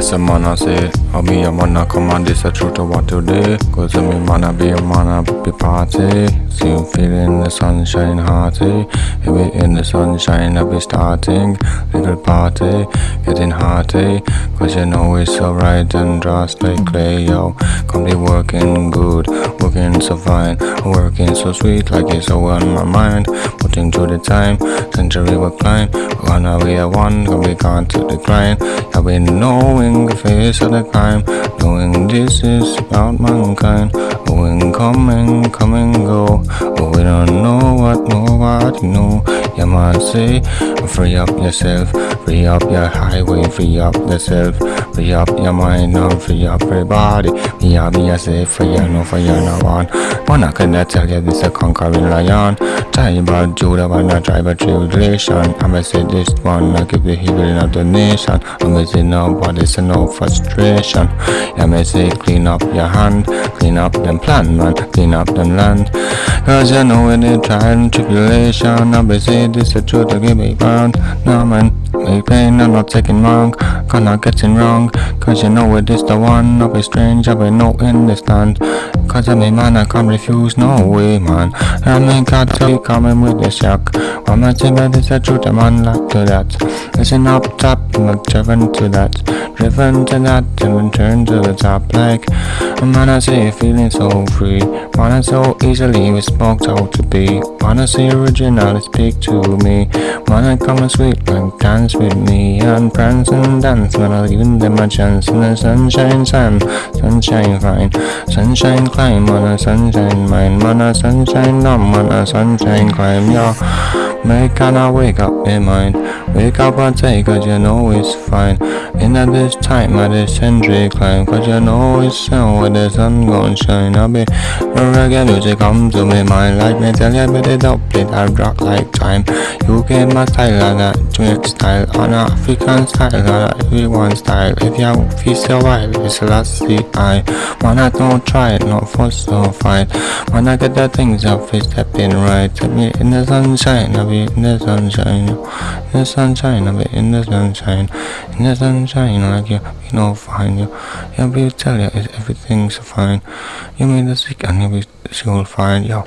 This a man say, I'll be a man I come on this a truth to what today. Cause I mean man be a man I be party. See you feeling the sunshine hearty. If we in the sunshine I be starting. Little party, getting hearty. Cause you know it's so right and just like clay, yo. Come be working good, working so fine. Working so sweet like it's all on my mind. Putting through the time, century will climb. Gonna be a one, be gone to decline. I've been knowing the face of the crime, knowing this is about mankind. Going, coming, come and go. But we don't know what nobody know. You must say, free up yourself, free up your highway, free up yourself, free up your mind, and free up your body Free up yourself, free up, no, free up no one. I can tell you this a conquering lion. Tribal Judah, when I drive a tribulation. I'ma say this one, I give the healing of the nation. I'ma say no frustration. I'ma say clean up your hand, clean up them plan, man, clean up them land. Cause you know when they try and tribulation, I'ma say this a truth to give me bound. No man, make pain, I'm not taking wrong, gonna getting wrong. Cause you know it is the one, I'll be strange, I'll be no understand. Cause I'm a man, I can't refuse, no way man. I mean God be coming with the shock. One say but it's a truth, I'm unlocked to that. Listen up top, I'm not driven to that. Driven to that, and return to the top like. Man, I say feeling so free. Man, I so easily we spoke out to be. Man, I say original, speak to me. Man, I come and sweet like dance with me. And prance and dance when I give them a chance. In the sunshine time, sunshine fine. Sunshine climb on a sunshine mine. Man, a sunshine numb on a sunshine climb, yo. Make kinda wake up in mind. Wake up and take cause you know it's fine. In at this time at this century climb. Cause you know it's sun where the sun gon' shine. I'll be reggae music come to me mind. Like me tell you but it up it I rock like time. You get my style and a twin style on African style and everyone style. If you feel so wild, it's last see I. I don't try it, no fuss, no fight. I get the things up, it's stepping right. Take me in the sunshine, I'll be in the sunshine. In the sunshine, I'll be in the sunshine. In the sunshine, like you, you know, fine. You, you'll be tell you, everything's fine. You mean the sick and you'll be, she'll find, yo.